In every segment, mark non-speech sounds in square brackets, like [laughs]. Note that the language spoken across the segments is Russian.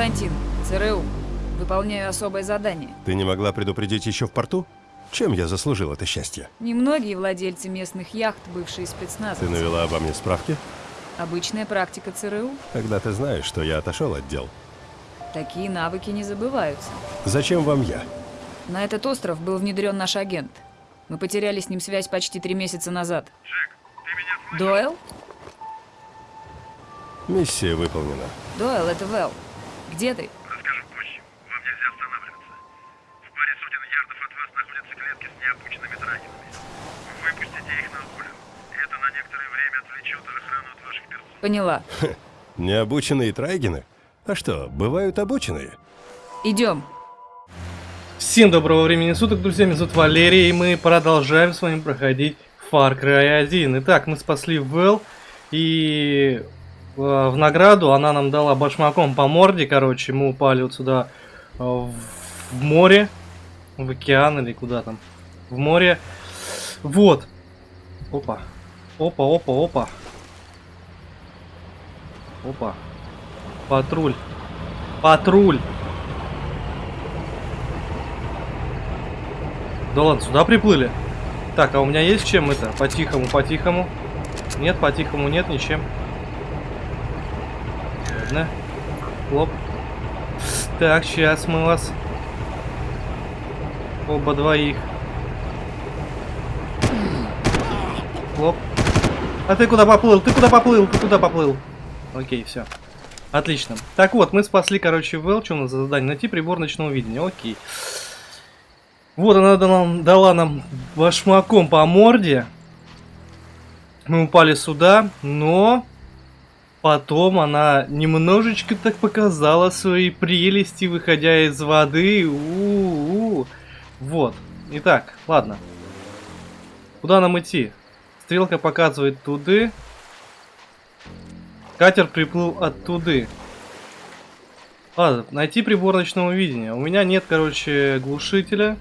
Константин, ЦРУ. Выполняю особое задание. Ты не могла предупредить еще в порту? Чем я заслужил это счастье? Немногие владельцы местных яхт, бывшие спецназовцы. Ты навела обо мне справки? Обычная практика ЦРУ. Когда ты знаешь, что я отошел от дел. Такие навыки не забываются. Зачем вам я? На этот остров был внедрен наш агент. Мы потеряли с ним связь почти три месяца назад. Джек, ты меня слышишь? Дойл? Миссия выполнена. Дойл, это Вэл. Где ты? Расскажу позже. Вам нельзя останавливаться. В паре сотен ярдов от вас находятся клетки с необученными драгинами. Выпустите их на волю. Это на некоторое время отвлечет охрану от ваших персон. Поняла. Необученные трайгены? А что, бывают обученные? Идем. Всем доброго времени суток, друзья, меня зовут Валерий, и мы продолжаем с вами проходить Far Cry 1. Итак, мы спасли Вэл, и в награду она нам дала башмаком по морде, короче, мы упали вот сюда э, в море, в океан или куда там, в море. Вот. Опа. Опа, опа, опа. Опа. Патруль. Патруль. Да ладно, сюда приплыли? Так, а у меня есть чем это? По-тихому, по-тихому. Нет, по-тихому нет, ничем. Ладно. Хлоп. Так, сейчас мы вас... Оба двоих. Хлоп. А ты куда поплыл? Ты куда поплыл? Ты куда поплыл? Окей, все. Отлично. Так вот, мы спасли, короче, Вэл. Что у нас за задание? Найти прибор ночного видения. Окей. Вот она дала, дала нам башмаком по морде. Мы упали сюда, но потом она немножечко так показала свои прелести, выходя из воды. У -у -у. Вот. Итак, ладно. Куда нам идти? Стрелка показывает туды. Катер приплыл оттуда. Ладно, найти прибор ночного видения. У меня нет, короче, глушителя.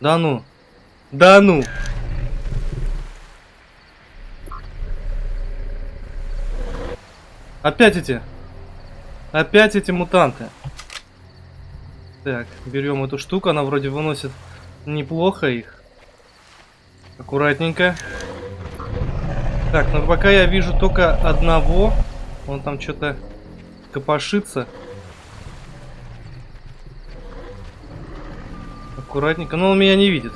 Да ну. Да ну. Опять эти. Опять эти мутанты. Так, берем эту штуку. Она вроде выносит неплохо их. Аккуратненько. Так, ну пока я вижу только одного. Он там что-то копошится. Аккуратненько. Но он меня не видит.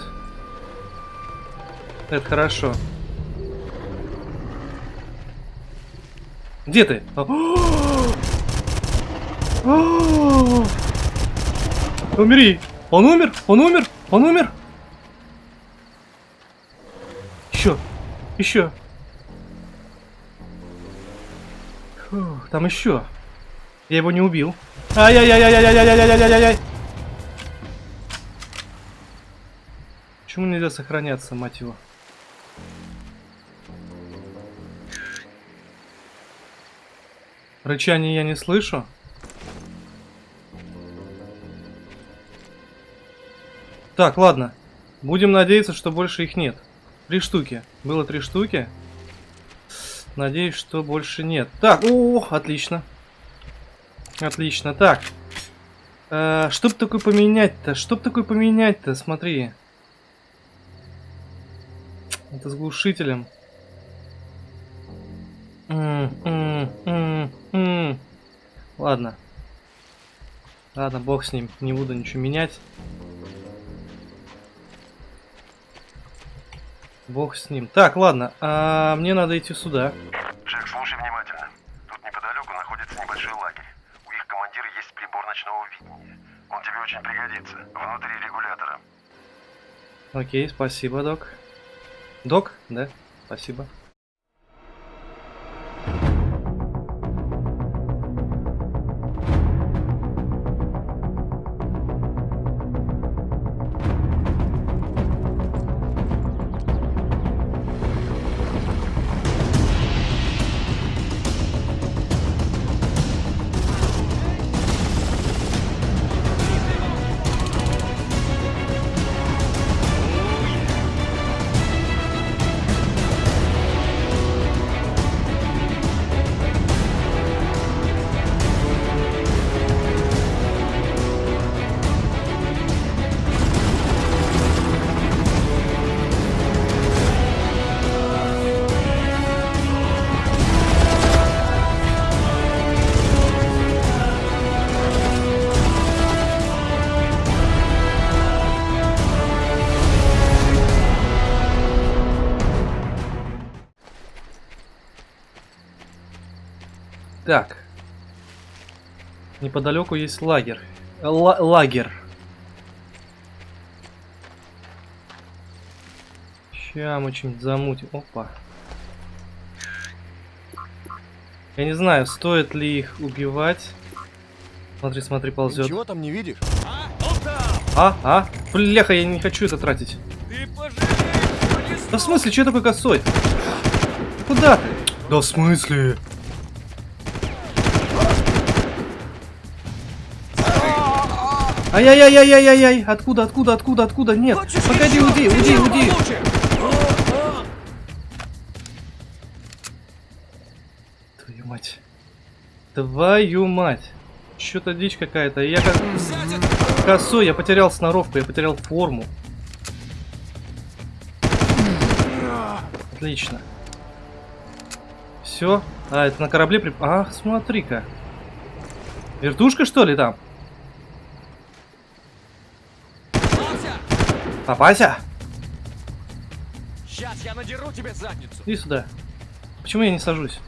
Это хорошо. Где ты? А. Умери! Он умер! Он умер! Он умер! Еще! Еще! Там еще. Я его не убил. Ай-яй-яй-яй-яй-яй-яй-яй-яй-яй! Почему нельзя сохраняться, мать его? Рычание я не слышу. Так, ладно. Будем надеяться, что больше их нет. Три штуки. Было три штуки. Надеюсь, что больше нет. Так, о, отлично. Отлично. Так. Э, чтоб такое поменять-то? Чтоб такое поменять-то? Смотри. Это с глушителем. М -м -м -м. Ладно. Ладно, бог с ним. Не буду ничего менять. Бог с ним. Так, ладно. А, мне надо идти сюда. Джек, слушай внимательно. Тут неподалеку находится небольшой лагерь. У их командира есть прибор ночного видения. Он тебе очень пригодится. Внутри регулятора. Окей, спасибо, док. Док? Да, спасибо. Так. Неподалеку есть лагерь. Ла- лагерь. Ща мы что-нибудь замутим. Опа. Я не знаю, стоит ли их убивать. Смотри, смотри, ползет. Ничего там не видишь? А, а? Бляха, я не хочу это тратить. Да в смысле, что такой косой? Ты Куда ты? Да в смысле? Ай-яй-яй-яй-яй-яй! Откуда, откуда, откуда, откуда? Нет! Погоди, уйди, уйди, уйди! Твою мать. Твою мать. Что-то дичь какая-то. Я как... Косой, я потерял сноровку, я потерял форму. Отлично. Все. А, это на корабле при... А, смотри-ка. Вертушка, что ли, там? Попася? Сейчас я надеру тебе задницу. Иди сюда. Почему я не сажусь?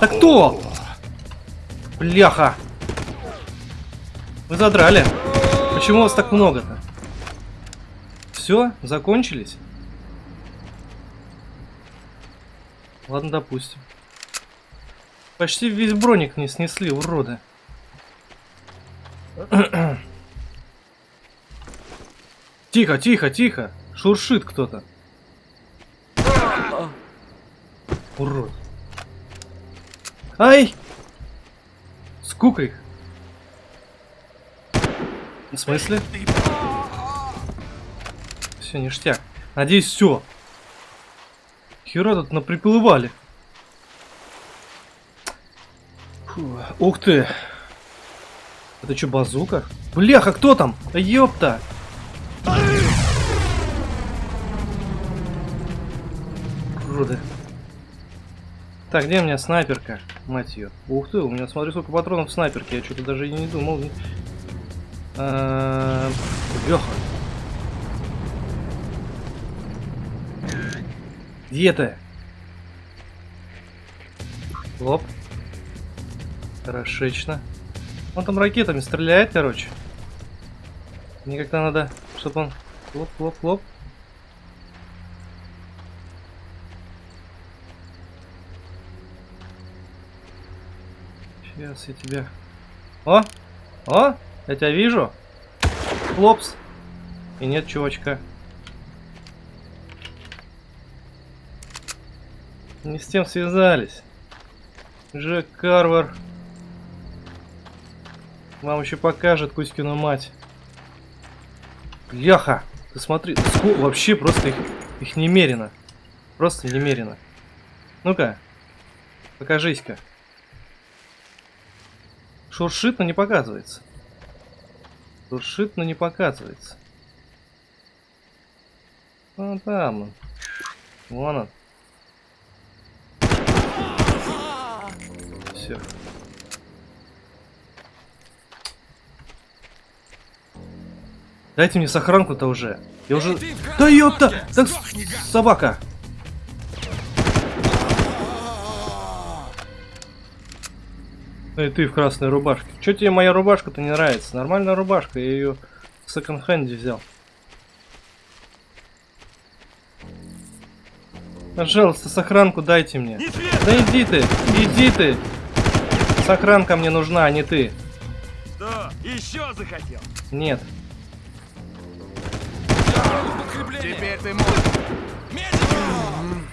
Да кто? Бляха. Вы задрали. Почему вас так много-то? Все, закончились? Ладно, допустим. Почти весь броник не снесли, уроды. [clears throat] Тихо, тихо, тихо. Шуршит кто-то. Урод. Ай! Скука их. В смысле? Все, ништяк. Надеюсь, все. Хера тут наприплывали. Фу. Ух ты. Это что, базука? Бляха, кто там? Ёпта. Уроды. Так, где у меня снайперка? Мать ее. Ух ты, у меня смотри, сколько патронов в снайперке. Я что-то даже и не думал. А, Леха. Где ты? Лоп. Хорошечно. Он там ракетами стреляет, короче. Мне как-то надо, чтобы он... Лоп, лоп, лоп. Сейчас я тебя... О! О! Я тебя вижу. Хлопс. И нет чувачка. Не с тем связались. Джек Карвар. Вам еще покажет Кузькину мать. Яха! Ты смотри, вообще просто их, их немерено. Просто немерено. Ну-ка, покажись-ка. Шуршит, но не показывается. Шуршит, но не показывается. Вон там он. Вон он. Все. Дайте мне сохранку-то уже. Я уже... Да ёпта! Так собака! Ну и ты в красной рубашке. Чё тебе моя рубашка-то не нравится? Нормальная рубашка, я ее в секонд-хенде взял. Пожалуйста, сохранку дайте мне. Да иди ты, иди ты. Сохранка мне нужна, а не ты. Что? Еще захотел? Нет. Теперь ты можешь.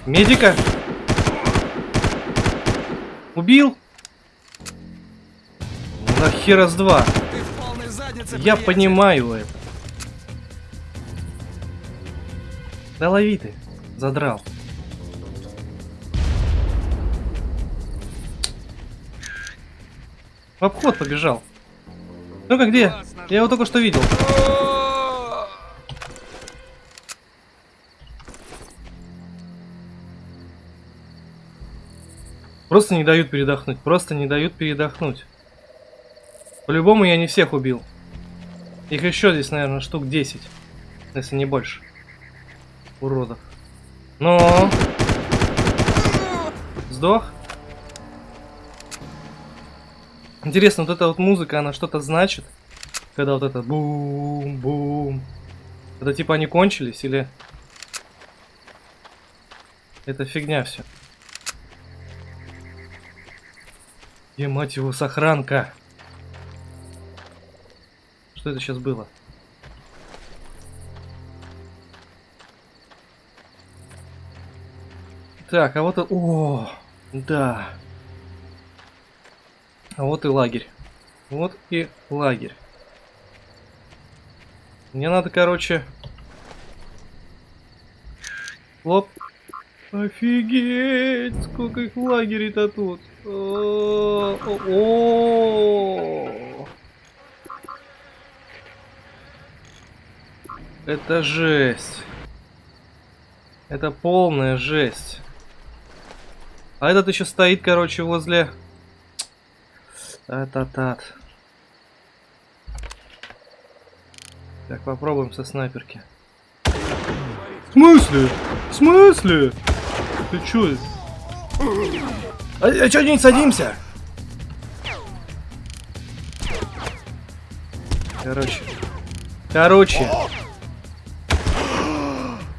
Медика? Убил? Нахера с два. Я понимаю это. Да лови ты, задрал. В обход побежал. Ну-ка где? Я его только что видел. Просто не дают передохнуть. Просто не дают передохнуть. По-любому я не всех убил. Их еще здесь, наверное, штук 10. Если не больше. Уродов. Но... Сдох? Интересно, вот эта вот музыка, она что-то значит? Когда вот это бум-бум. Это типа они кончились или... Это фигня все. Где, мать его, сохранка? Что это сейчас было? Так, а вот... О, да. А вот и лагерь. Вот и лагерь. Мне надо, короче... Лоп. Офигеть! Сколько их лагерей-то тут! О, о, о. Это жесть. Это полная жесть. А этот еще стоит, короче, возле... Та-та-тат. Так, попробуем со снайперки. В смысле? В смысле? Ты чё? А, а чё не садимся? Короче. Короче.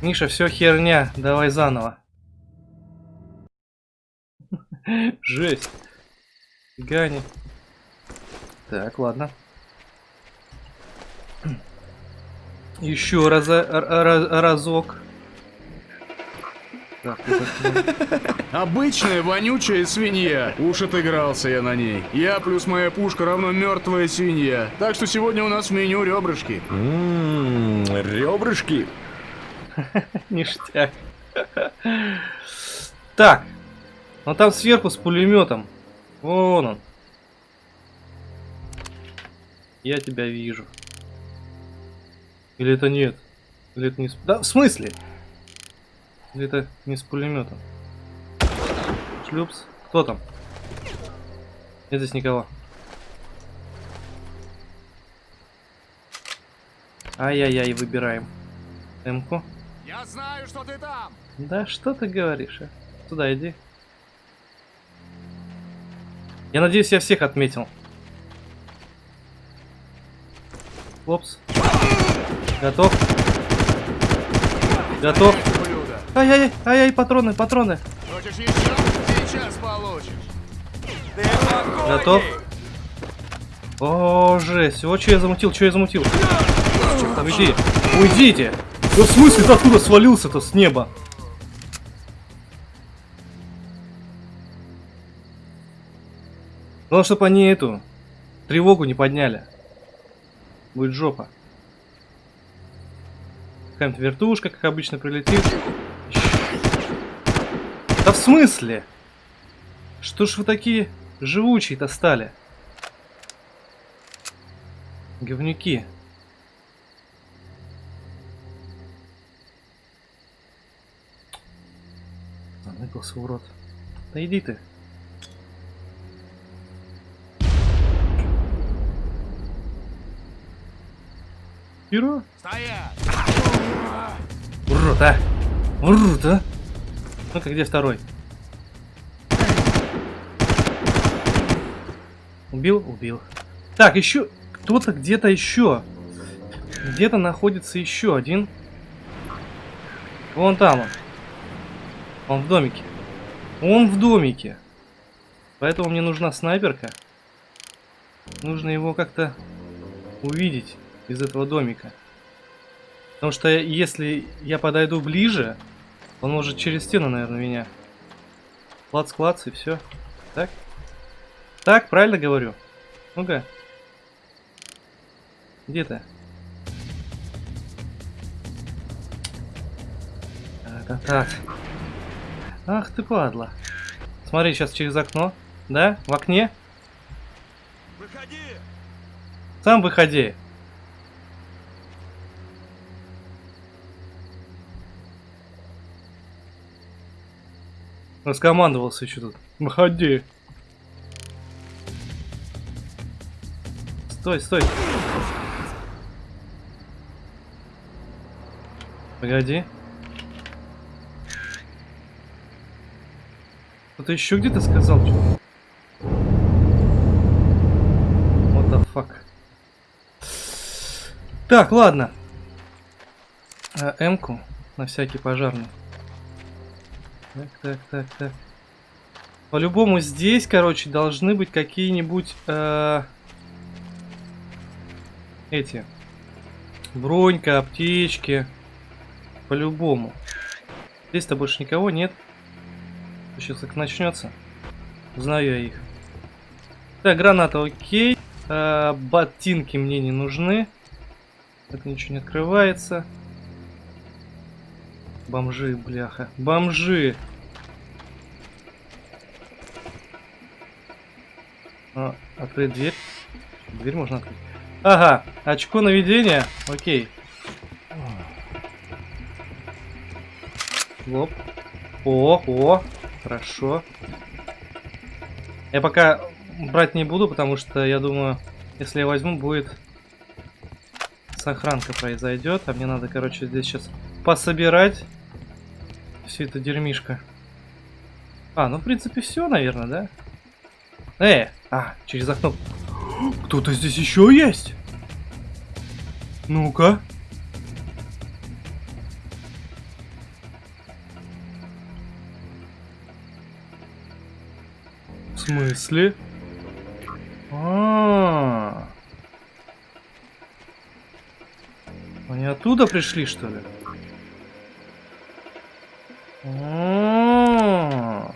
Миша, все херня. Давай заново. [laughs] Жесть. Гани. Так, ладно. [clears throat] Еще раза, ра- разок. Так, Обычная вонючая свинья. Уж отыгрался я на ней. Я плюс моя пушка равно мертвая свинья. Так что сегодня у нас в меню ребрышки. Ммм, ребрышки. [laughs] Ништяк. Так. Ну там сверху с пулеметом. Вон он. Я тебя вижу. Или это нет? Или это не с... Да, в смысле? Или это не с пулеметом? Шлюпс. Кто там? Нет здесь никого. Ай-яй-яй, выбираем. Эмку. Я знаю, что ты там. Да что ты говоришь, а? Туда иди. Я надеюсь, я всех отметил. Опс. Готов. Готов. Ай-яй-яй, ай-яй, патроны, патроны. Хочешь еще? Сейчас получишь. Готов. О, жесть. Вот что я замутил, что я замутил. Уйди. Уйдите. Да в смысле ты откуда свалился-то с неба? Главное, чтобы они эту тревогу не подняли. Будет жопа. Какая-нибудь вертушка, как обычно, прилетит. Да в смысле? Что ж вы такие живучие-то стали? Говнюки. Заныкался, урод. Да иди ты. Херо? Стоять! Урод, а! Урод, а! Ну-ка, где второй? Убил? Убил. Так, еще кто-то где-то еще. Где-то находится еще один. Вон там он. Он в домике. Он в домике. Поэтому мне нужна снайперка. Нужно его как-то увидеть из этого домика. Потому что если я подойду ближе, он может через стену, наверное, меня. Клац-клац и все. Так? Так, правильно говорю? Ну-ка. Где ты? Так, так. Ах ты падла. Смотри, сейчас через окно. Да? В окне? Выходи! Сам выходи. Раскомандовался еще тут. Выходи. Стой, стой. Погоди. А Кто-то еще где-то сказал что-то. What the fuck. Так, ладно. А, М-ку на всякий пожарный. Так, так, так, так. По-любому здесь, короче, должны быть какие-нибудь... Э, эти. Бронька, аптечки. По-любому. Здесь-то больше никого нет. Сейчас как начнется. Знаю я их. Так, граната окей. А, ботинки мне не нужны. Это ничего не открывается. Бомжи, бляха. Бомжи! А, открыть дверь. Дверь можно открыть. Ага, очко наведения. Окей. Лоп. О, о, хорошо. Я пока брать не буду, потому что я думаю, если я возьму, будет сохранка произойдет. А мне надо, короче, здесь сейчас пособирать все это дерьмишко. А, ну в принципе все, наверное, да? Э, а, через окно. Кто-то здесь еще есть? Ну-ка. Смысле? А, -а, а. Они оттуда пришли, что ли? А -а.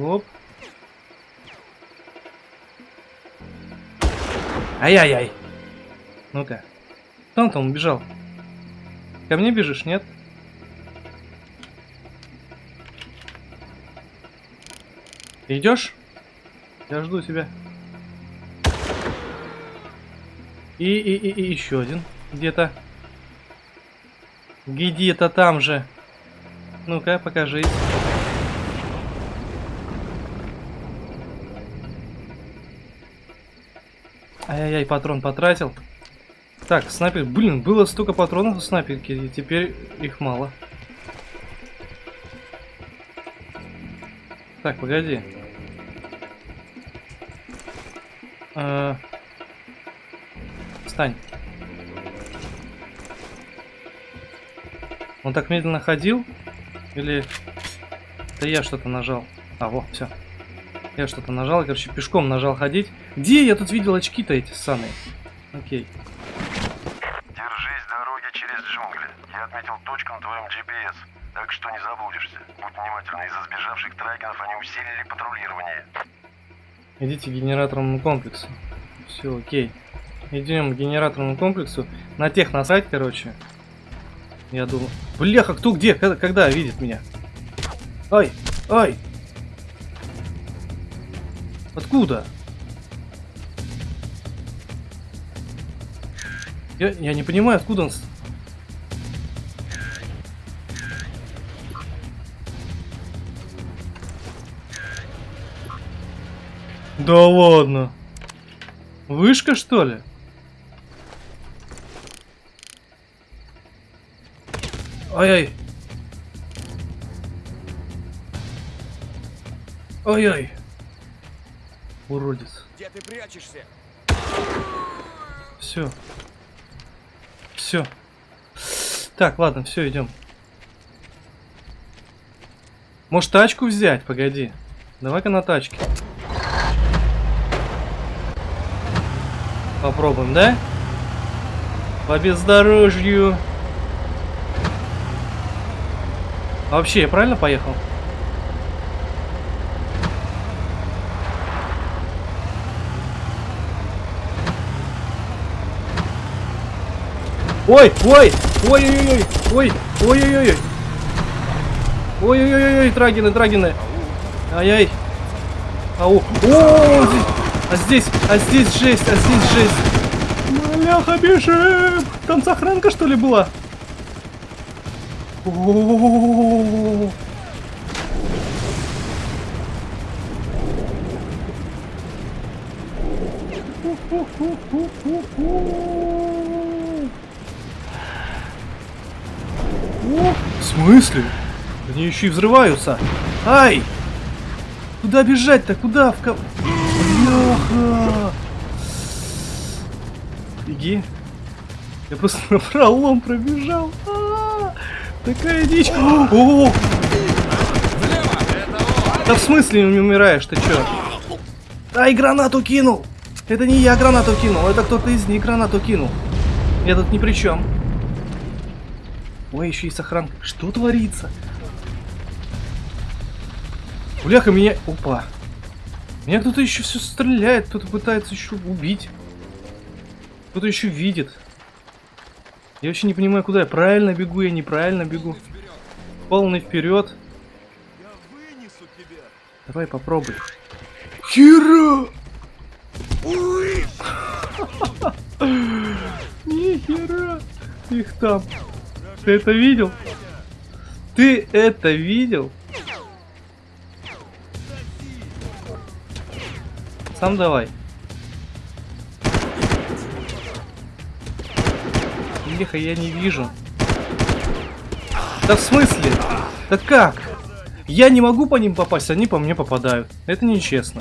Оп. Ай-яй-яй. Ну-ка. Кто он убежал? Ко мне бежишь, нет? Идешь? Я жду тебя. И, и, и, и еще один. Где-то. Где-то там же. Ну-ка, покажись. Ай-яй-яй, патрон потратил. Так, снайпер. Блин, было столько патронов у снайперки, и теперь их мало. Так, погоди. А... Встань. Он так медленно ходил? Или... Да я что-то нажал. А, вот, все. Я что-то нажал, короче, пешком нажал ходить. Где я тут видел очки-то эти самые? Окей. Держись Идите к генераторному комплексу. Все, окей. Идем к генераторному комплексу. На тех насрать, короче. Я думаю... Бляха, кто где? Когда, когда видит меня? Ой, ой! Откуда? Я, я не понимаю, откуда он... Да ладно. Вышка, что ли? Ай-ай. Ай-ай. Уродец. Где ты прячешься? Все. Все. Так, ладно, все, идем. Может тачку взять? Погоди. Давай-ка на тачке. Попробуем, да? По бездорожью. Вообще, я правильно поехал? Ой, ой, ой, ой, ой, ой, ой, ой, ой, ой, ой, ой, ой, трагины, трагины. Ай-яй. Ау. О, здесь, а здесь, а здесь жесть, а здесь жесть. Маляха, бежим. Там сохранка, что ли, была? О-о-о-о-о-о. О, в смысле? Они еще и взрываются. Ай! Куда бежать-то? Куда? В ко... Бляха! Беги. Я просто на пролом пробежал. А, Такая дичь. О! Да в смысле не умираешь, ты чё? Ай, гранату кинул! Это не я гранату кинул, это кто-то из них гранату кинул. Я тут ни при чем. Ой, еще и сохранка. Что творится? Бляха, меня... Опа. Меня кто-то еще все стреляет, кто-то пытается еще убить. Кто-то еще видит. Я вообще не понимаю, куда я. Правильно бегу, я неправильно бегу. Полный вперед. Давай попробуй. Хера! Нихера! Их там. Ты это видел? Ты это видел? Сам давай. Леха, я не вижу. Да в смысле? Да как? Я не могу по ним попасть, они по мне попадают. Это нечестно.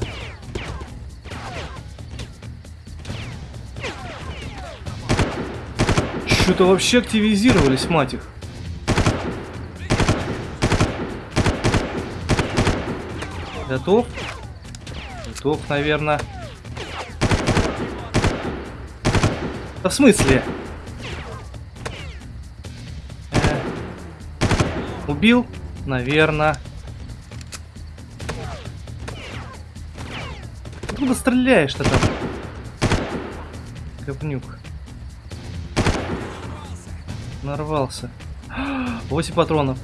Что-то вообще активизировались, мать их. Готов? Готов, наверное. Да в смысле? Э, Убил? Наверное. Откуда стреляешь-то там? Говнюк. Нарвался. [gasps] 8 патронов.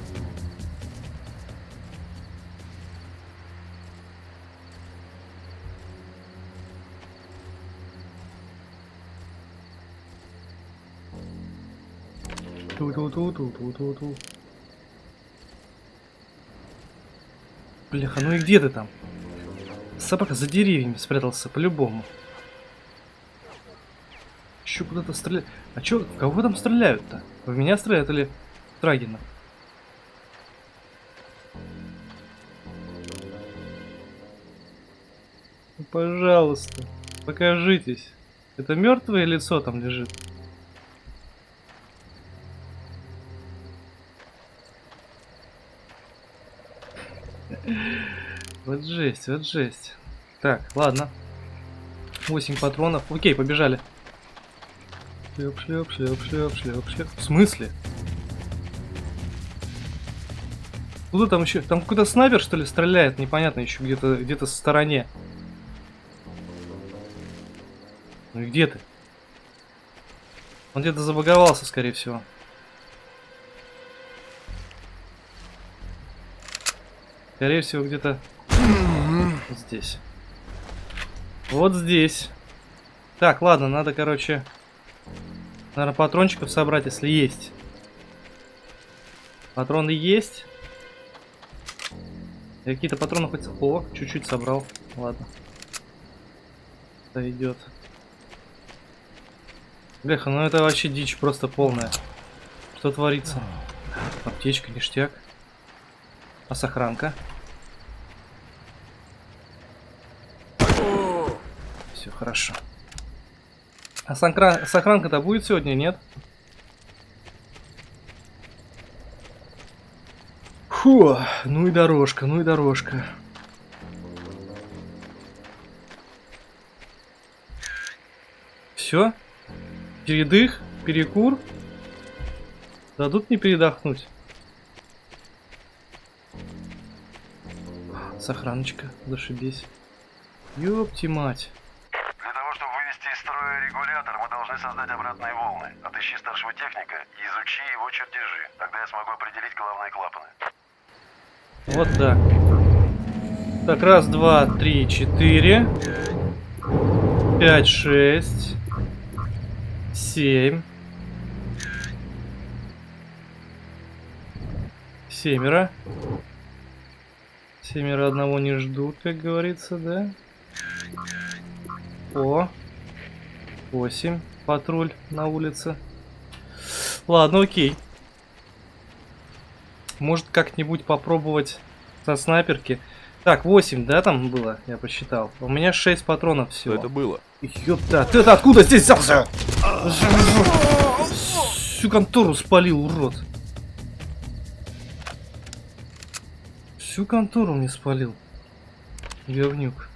Ту-ту-ту-ту-ту-ту-ту. Бляха, ну и где ты там? Собака за деревьями спрятался, по-любому. Еще куда-то стреляют. А чё, кого там стреляют-то? В меня стреляют или Трагина? Ну, пожалуйста, покажитесь. Это мертвое лицо там лежит. Вот жесть, вот жесть. Так, ладно. 8 патронов. Окей, побежали. Шлеп, шлеп, шлеп, шлеп, шлеп, шлеп. В смысле? Куда там еще? Там какой-то снайпер, что ли, стреляет? Непонятно еще где-то где-то со стороне. Ну и где ты? Он где-то забаговался, скорее всего. Скорее всего, где-то здесь. Вот здесь. Так, ладно, надо, короче, наверное, патрончиков собрать, если есть. Патроны есть. Какие-то патроны хоть... О, чуть-чуть собрал. Ладно. Сойдет. Бляха, ну это вообще дичь просто полная. Что творится? Аптечка, ништяк. А сохранка? Все хорошо. А сохран... сохранка-то будет сегодня, нет? Фу, ну и дорожка, ну и дорожка. Все? Передых? Перекур? Дадут мне передохнуть? Сохраночка, зашибись. Ёпти мать. Для того, чтобы вывести из строя регулятор, мы должны создать обратные волны. Отыщи старшего техника и изучи его чертежи. Тогда я смогу определить главные клапаны. Вот так. Так, раз, два, три, четыре. Пять, шесть. Семь. Семеро. Семеро одного не ждут, как говорится, да? О. Восемь. Патруль на улице. Ладно, окей. Может как-нибудь попробовать со снайперки. Так, 8, да, там было? Я посчитал. У меня 6 патронов всего. Что это было? Ёпта, ты это откуда здесь взялся? Всю контору спалил, урод. Всю контору мне спалил. Говнюк.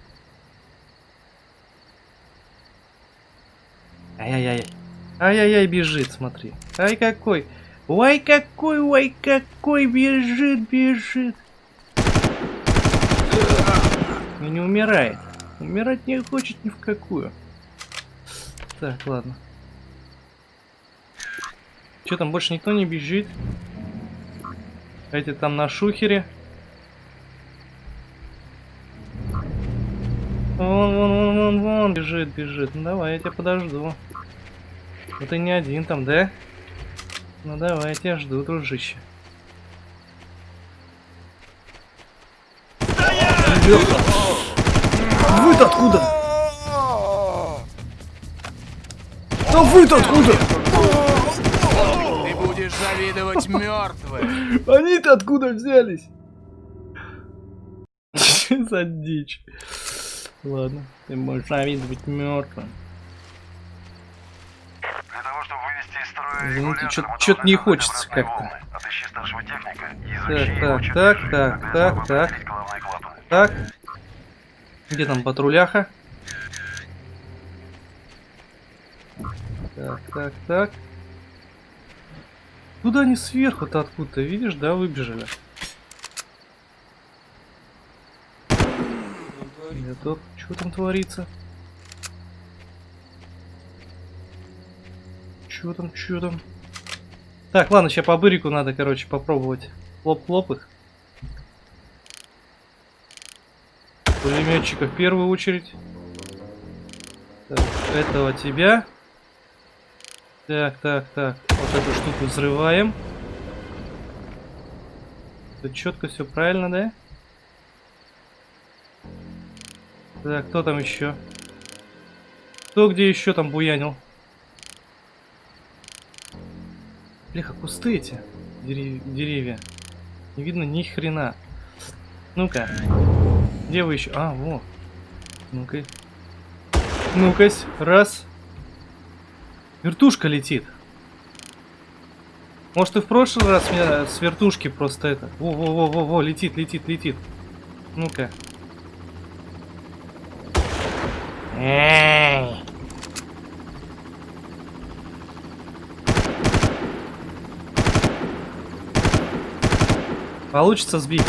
Ай-яй-яй. Ай-яй-яй, бежит, смотри. Ай, какой. Ой, какой, ой, какой бежит, бежит. И не умирает. Умирать не хочет ни в какую. Так, ладно. Че там, больше никто не бежит? Эти там на шухере. Вон, вон, вон, вон, вон, бежит, бежит. Ну давай, я тебя подожду. Ну ты не один там, да? Ну давай, я тебя жду, дружище. Вы-то откуда? Да вы-то откуда? Ты будешь завидовать [laughs] мертвым. Они-то откуда взялись? [laughs] За дичь? Ладно, ты можешь завидовать мертвым. Извините, должны не хочется как-то. и Так, так, так, так, так. клапаны. Так. Где там патруляха? Так, так, так. Куда они сверху-то откуда-то, видишь, да, выбежали? Это что там творится? Чё там, чё там? Так, ладно, сейчас по бырику надо, короче, попробовать. Хлоп-хлоп их. Пулеметчика в первую очередь. Так, этого тебя. Так, так, так. Вот эту штуку взрываем. Тут четко все правильно, да? Так, кто там еще? Кто где еще там буянил? Бляха, кусты эти. Дерев- деревья. Не видно ни хрена. Ну-ка. Где вы еще? А, во. Ну-ка. Ну-ка, раз. Вертушка летит. Может и в прошлый раз меня с вертушки просто это. Во-во-во-во-во, летит, летит, летит. Ну-ка. Эй. Получится сбить.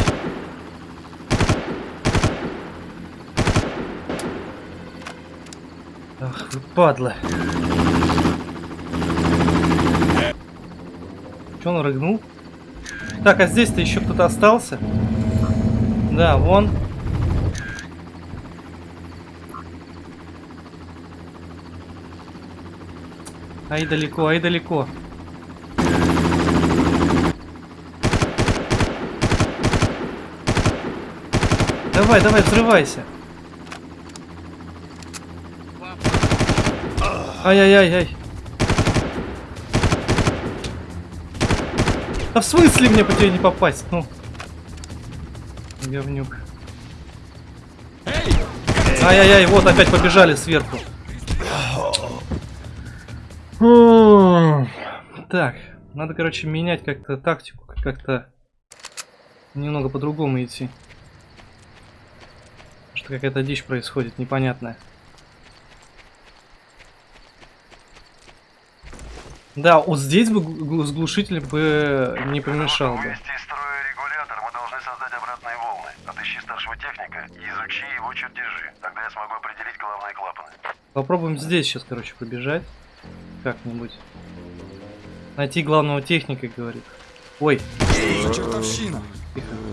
Ах, вы падла. Че он рыгнул? Так, а здесь-то еще кто-то остался? Да, вон. Ай далеко, ай далеко. Давай, давай, взрывайся. Ай-яй-яй-яй. Да в смысле мне по тебе не попасть? Ну. Говнюк. Ай-яй-яй, вот опять побежали сверху. Так, надо, короче, менять как-то тактику, как-то немного по-другому идти. Какая-то дичь происходит, непонятная. Да, вот здесь бы с глушителем бы не помешал бы. Вывести из строя регулятор, мы должны создать обратные волны. Отыщи старшего техника и изучи его чертежи. Тогда я смогу определить главные клапаны. Попробуем здесь сейчас, короче, побежать. Как-нибудь. Найти главного техника, говорит. Ой, чертовщина? тихо.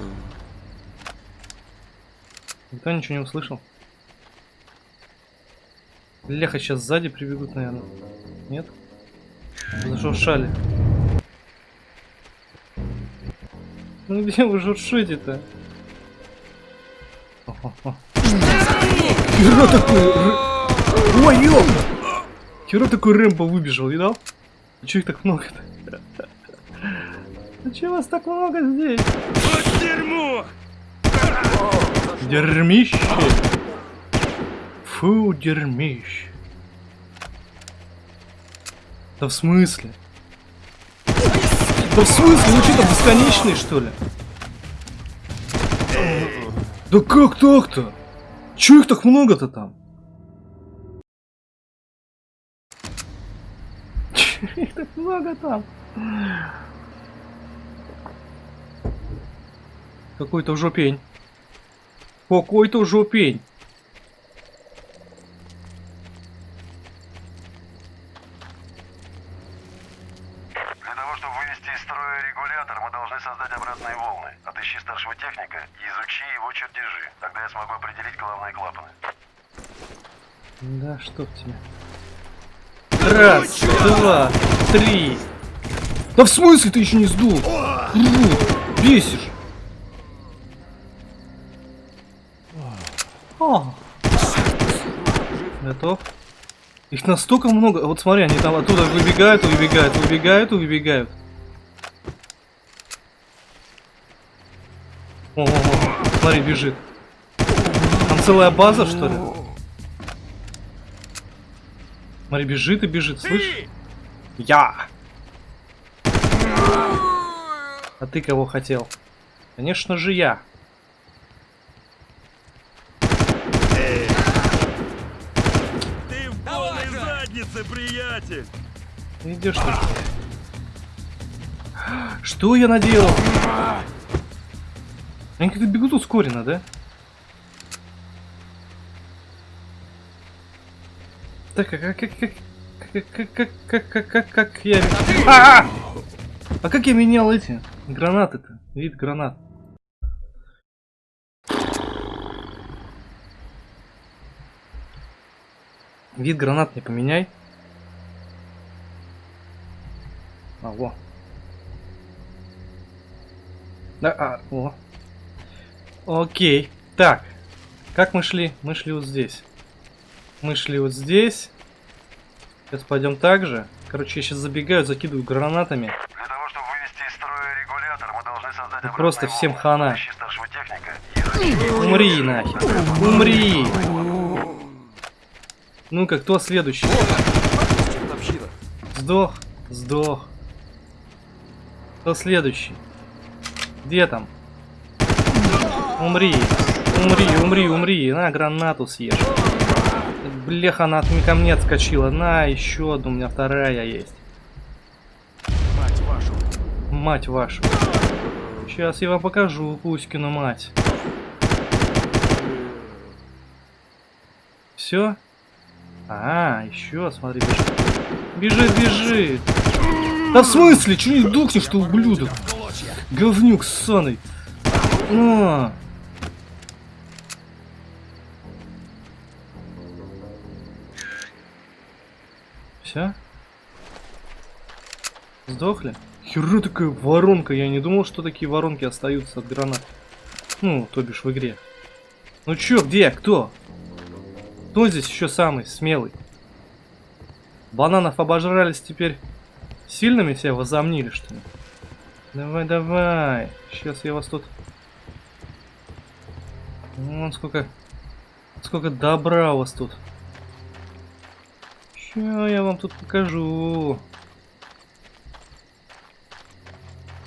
Никто ничего не услышал. Леха сейчас сзади прибегут, наверное. Нет? Зашуршали. Ну где вы шуршите-то? Хера такой... Ой, ёпта! Хера такой Рэмбо выбежал, видал? А чё их так много-то? [laughs] А чё вас так много здесь? Дерьмище. Фу, дерьмище. Да в смысле? Да в смысле? Ну что-то бесконечный, что ли? Да как так-то? Чё их так много-то там? Чё их так много там? Какой-то жопень. Какой-то жопень. Для того, чтобы вывести из строя регулятор, мы должны создать обратные волны. Отыщи старшего техника и изучи его чертежи. Тогда я смогу определить главные клапаны. Да, чтоб тебя. Раз, два, три. Да в смысле ты еще не сдул? Бесишь. Готов? Их настолько много. Вот смотри, они там оттуда выбегают, выбегают, выбегают, выбегают. О, -о, -о. смотри, бежит. Там целая база, что ли? Смотри, бежит и бежит, слышишь? Я! А ты кого хотел? Конечно же я. Ты в полной заднице, приятель! Идешь ты. Что я наделал? Они как-то бегут ускоренно, да? Так, а как, как, как, как, как, как, как, как, как, я... А! а как я менял эти гранаты-то? Вид гранат. Вид гранат не поменяй. А, во. Да, а, о. Окей. Так. Как мы шли? Мы шли вот здесь. Мы шли вот здесь. Сейчас пойдем так же. Короче, я сейчас забегаю, закидываю гранатами. Для того, чтобы вывести из строя регулятор, мы должны создать просто всем хана. Техника Умри нахер. Умри. Ну-ка, кто следующий? Сдох. Сдох. Кто следующий? Где там? Умри. Умри, умри, умри. На, гранату съешь. Блеха, она от ко мне отскочила. На, еще одну, у меня вторая есть. Мать вашу! Мать вашу. Сейчас я вам покажу Кузькину мать. Все? А, еще, смотри, бежит. Бежит, бежит. Да в смысле? Че не духнешь, что ублюдок? Говнюк ссаный. На. Все? Сдохли? Хера такая воронка, я не думал, что такие воронки остаются от гранат. Ну, то бишь в игре. Ну чё, где, кто? Кто здесь еще самый смелый? Бананов обожрались теперь сильными себя возомнили, что ли? Давай, давай. Сейчас я вас тут... Вон сколько... Сколько добра у вас тут. Ща я вам тут покажу.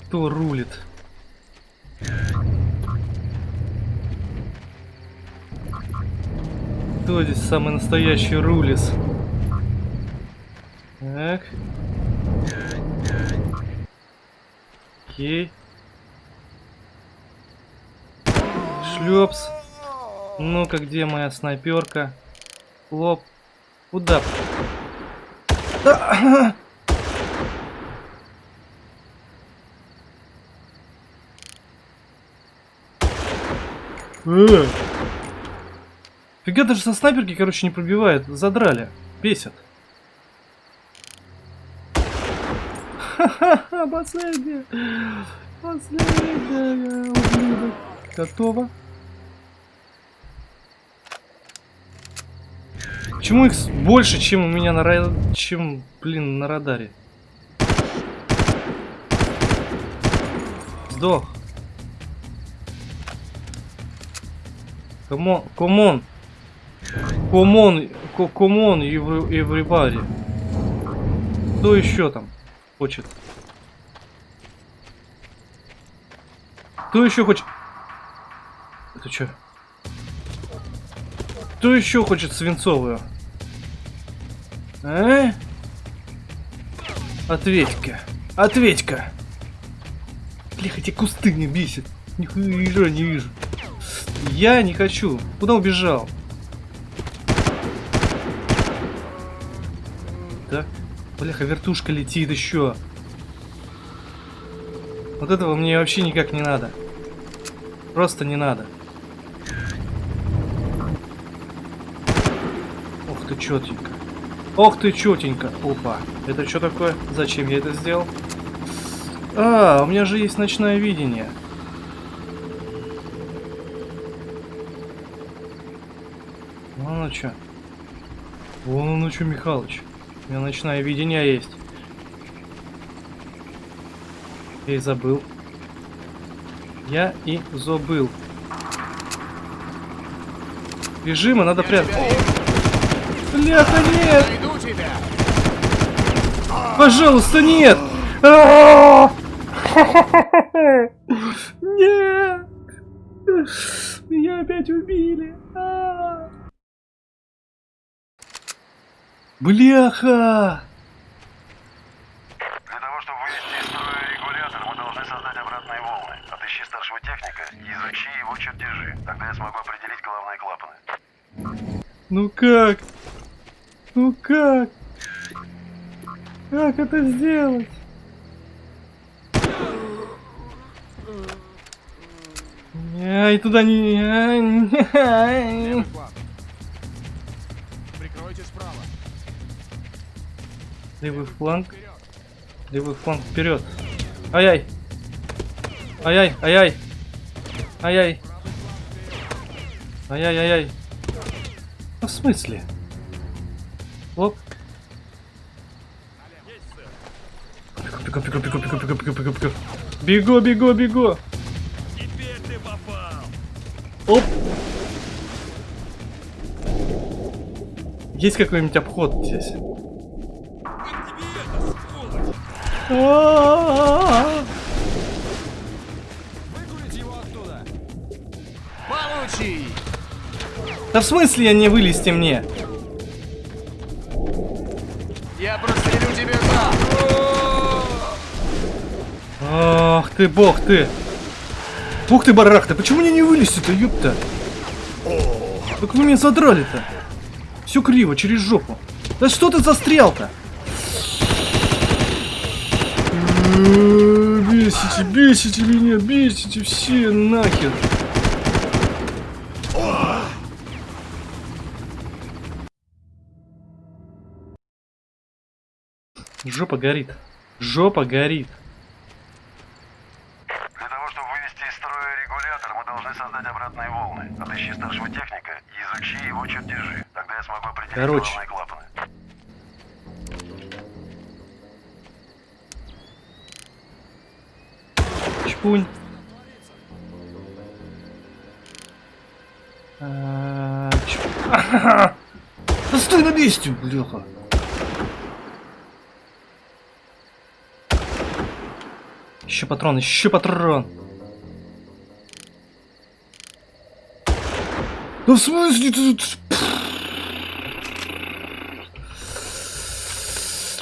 Кто рулит? Кто здесь самый настоящий рулис? Так. Окей. Шлепс. Ну-ка, где моя снайперка? Лоп. Куда? Да. Э. Фига даже со снайперки, короче, не пробивает. Задрали. Бесит. Ха-ха-ха, последняя. Последняя, ублюдок. Готово. Почему их больше, чем у меня на ра... чем, блин, на радаре? Сдох. Камон, камон. Камон, камон, everybody. Кто еще там хочет? Кто еще хочет? Это что? Кто еще хочет свинцовую? А? Ответь-ка. Ответь-ка. Бля, эти кусты не бесит. Нихуя не вижу. Я не хочу. Куда убежал? Бляха, вертушка летит еще. Вот этого мне вообще никак не надо. Просто не надо. Ох ты, четенько. Ох ты, четенько. Опа. Это что такое? Зачем я это сделал? А, у меня же есть ночное видение. Вон оно что. Вон оно что, Михалыч. У меня ночное видение есть. Я и забыл. Я и забыл. Режима надо прятать. Бляха, нет! Пожалуйста, нет! А! [laughs] Нет! Меня опять убили! Бляха! Для того, чтобы вывести из строя регулятор, мы должны создать обратные волны. Отыщи старшего техника и изучи его чертежи. Тогда я смогу определить головные клапаны. Ну как? Ну как? Как это сделать? Ай, туда не... Левый фланг. Левый фланг вперед. Ай-яй. Ай-яй, ай-яй. Ай-яй. Ай-яй-яй-яй. Ну, в смысле? Оп. Бегу, бегу, бегу, бегу, бегу, бегу, бегу, бегу. Бегу, бегу, бегу. Теперь ты попал. Оп. Есть какой-нибудь обход здесь? Да в смысле я не вылезти мне? Я прострелю тебе зад! Ах ты, бог ты! Ух ты, барах ты, почему мне не вылезти-то, ёпта? Как вы меня задрали-то? Все криво, через жопу. Да что ты застрял-то? Э, Бесите, бесите меня, бесите все нахер. Жопа горит. Жопа горит. Для того, чтобы вывести из строя регулятор, мы должны создать обратные волны. Отыщи старшего техника и изучи его чертежи. Тогда я смогу определить Короче. головные Чпунь. А, чп-! Да стой на месте, бляха! Еще патрон, еще патрон! Да в смысле ты тут...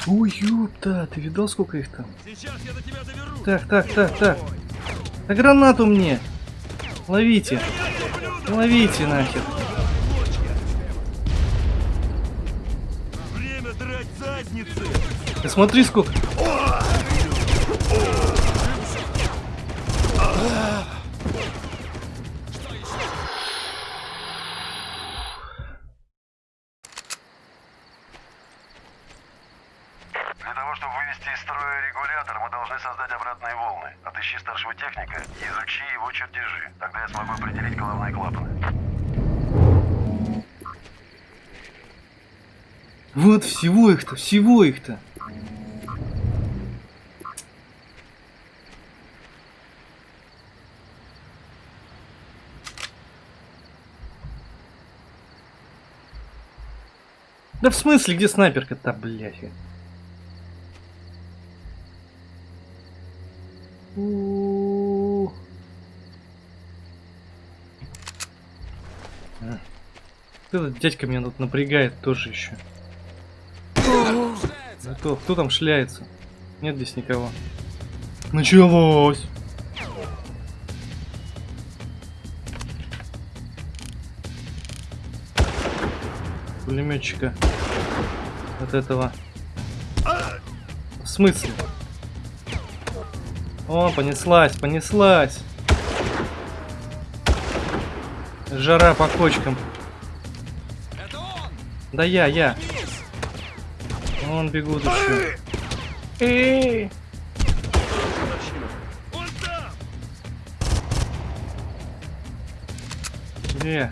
Ой, ёпта, ты видал, сколько их там? Сейчас я до тебя доберусь. Так, так, так, так. Да гранату мне! Ловите! Ловите нахер! Ты смотри сколько! должны создать обратные волны. Отыщи старшего техника и изучи его чертежи. Тогда я смогу определить головные клапаны. Вот всего их-то, всего их-то. Да в смысле, где снайперка-то, блядь? А. Этот дядька меня тут напрягает тоже еще. Кто, кто там шляется? Нет здесь никого. Началось! Пулеметчика. От этого. В смысле? О, понеслась, понеслась. Жара по кочкам. Да я, я. Вон бегут еще. Эй! Он! Где?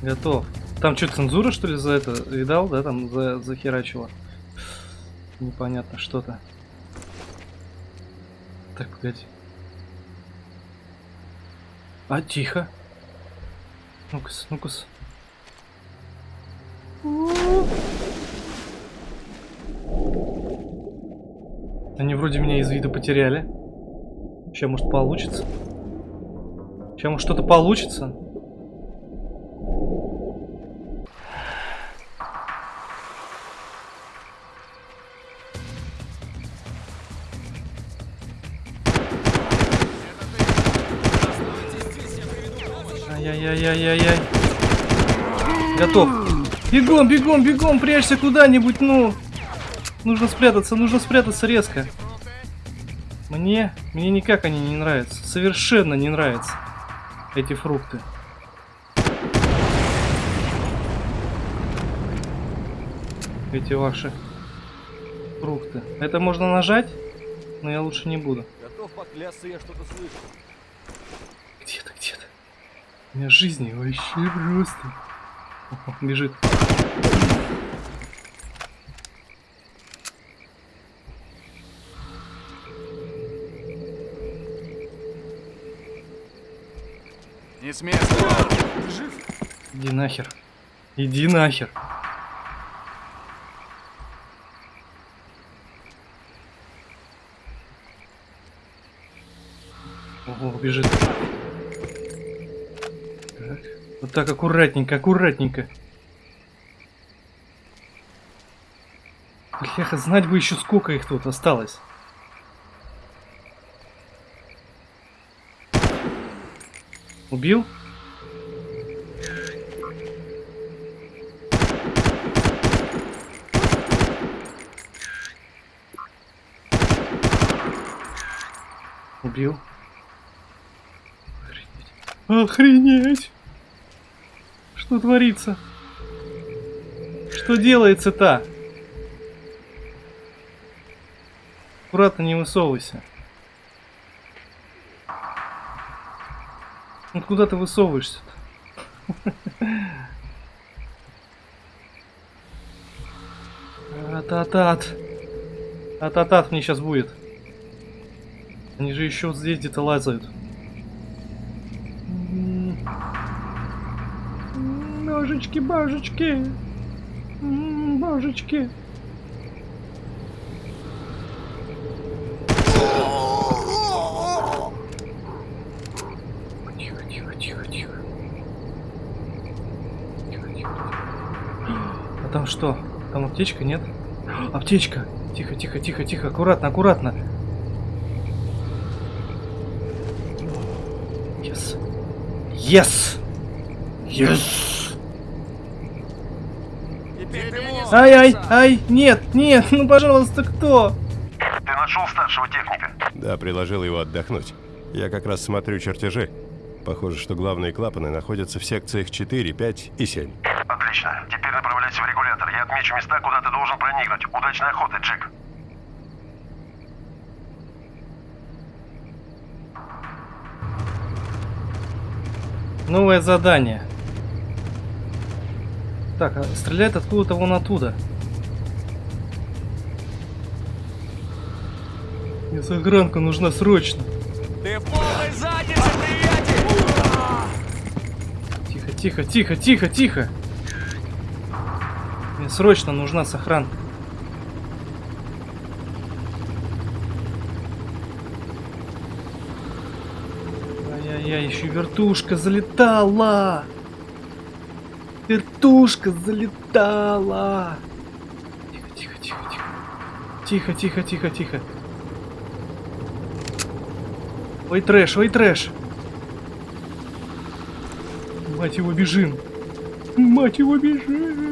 Готов. Там что, цензура, что ли, за это? Видал, да, там за, захерачила? Непонятно, что-то. Так, погоди. А, тихо. Ну-ка, ну-ка. Они вроде меня из виду потеряли. Сейчас, может, получится. Сейчас, может, что-то получится. Ай-яй-яй-яй-яй-яй. Готов. Бегом, бегом, бегом, прячься куда-нибудь, ну. Нужно спрятаться, нужно спрятаться резко. Мне, мне никак они не нравятся. Совершенно не нравятся эти фрукты. Эти ваши фрукты. Это можно нажать, но я лучше не буду. Готов поклясться, я что-то слышу. У меня жизни вообще просто. О, бежит. Не с места. Иди нахер. Иди нахер. Ого, бежит. Вот так аккуратненько, аккуратненько. Бляха, знать бы еще сколько их тут осталось. Убил? Убил. Охренеть. Охренеть! Что творится? Что делается-то? Аккуратно не высовывайся. Ну куда ты высовываешься-то? Ататат. Ататат мне сейчас будет. Они же еще вот здесь где-то лазают. М. Божечки, божечки. М, Божечки. Тихо. Тихо, тихо, тихо. А там что? Там аптечка, нет? Аптечка! Тихо, тихо, тихо, тихо, аккуратно, аккуратно. Yes. Yes! Yes! Ай, ай, ай, нет, нет, ну пожалуйста, кто? Ты нашел старшего техника? Да, приложил его отдохнуть. Я как раз смотрю чертежи. Похоже, что главные клапаны находятся в секциях 4, 5 и 7. Отлично. Теперь направляйся в регулятор. Я отмечу места, куда ты должен проникнуть. Удачной охоты, Джек. Новое задание. Так, а стреляет откуда-то вон оттуда. Мне загранка нужна срочно. Ты в полной заднице, приятель! Тихо, тихо, тихо, тихо, тихо. Мне срочно нужна сохранка. Ай-яй-яй, еще вертушка залетала. Вертушка залетала. Тихо, тихо, тихо, тихо. Тихо, тихо, тихо, тихо. Ой, трэш, ой, трэш. Мать его, бежим. Мать его, бежим.